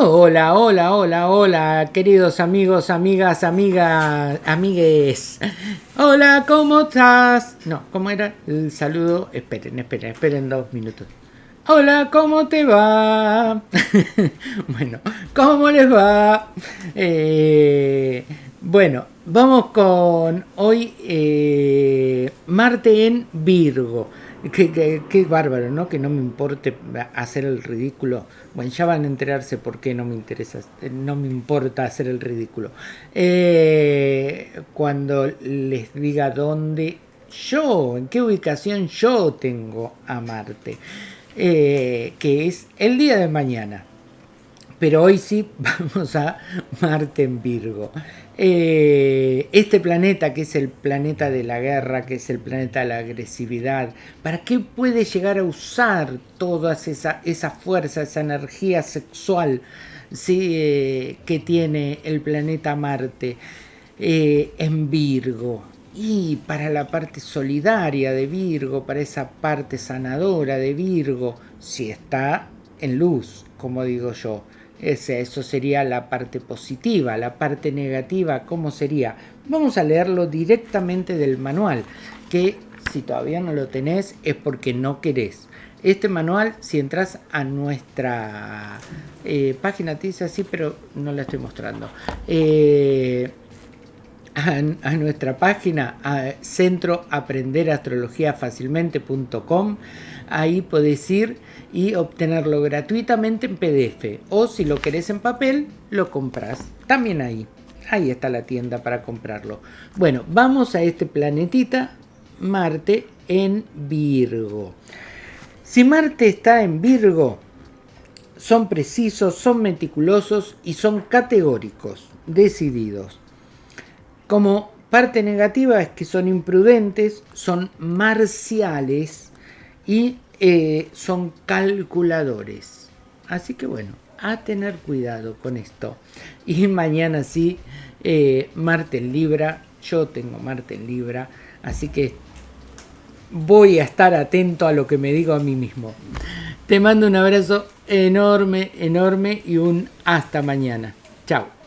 Hola, hola, hola, hola, queridos amigos, amigas, amigas, amigues. Hola, ¿cómo estás? No, ¿cómo era el saludo? Esperen, esperen, esperen dos minutos. Hola, ¿cómo te va? bueno, ¿cómo les va? Eh, bueno, vamos con hoy eh, Marte en Virgo. Qué, bárbaro, ¿no? Que no me importe hacer el ridículo. Bueno, ya van a enterarse por qué no me interesa, no me importa hacer el ridículo. Eh, cuando les diga dónde yo, en qué ubicación yo tengo a Marte, eh, que es el día de mañana. Pero hoy sí vamos a Marte en Virgo. Eh, este planeta, que es el planeta de la guerra, que es el planeta de la agresividad, ¿para qué puede llegar a usar toda esa, esa fuerza, esa energía sexual eh, que tiene el planeta Marte eh, en Virgo? Y para la parte solidaria de Virgo, para esa parte sanadora de Virgo, si está en luz, como digo yo eso sería la parte positiva, la parte negativa, ¿cómo sería? Vamos a leerlo directamente del manual, que si todavía no lo tenés es porque no querés. Este manual, si entras a nuestra eh, página, te dice así, pero no la estoy mostrando. Eh, a, nuestra página, a centroaprenderastrologiafacilmente.com, ahí podés ir y obtenerlo gratuitamente en PDF o si lo querés en papel lo compras también ahí. Ahí está la tienda para comprarlo. Bueno vamos a este planetita Marte en Virgo. Si Marte está en Virgo son precisos son meticulosos y son categóricos decididos como parte negativa es que son imprudentes son marciales y eh, son calculadores. Así que bueno, a tener cuidado con esto. Y mañana sí, eh, Marte en Libra, yo tengo Marte en Libra, así que voy a estar atento a lo que me digo a mí mismo. Te mando un abrazo enorme, enorme y un hasta mañana. Chao.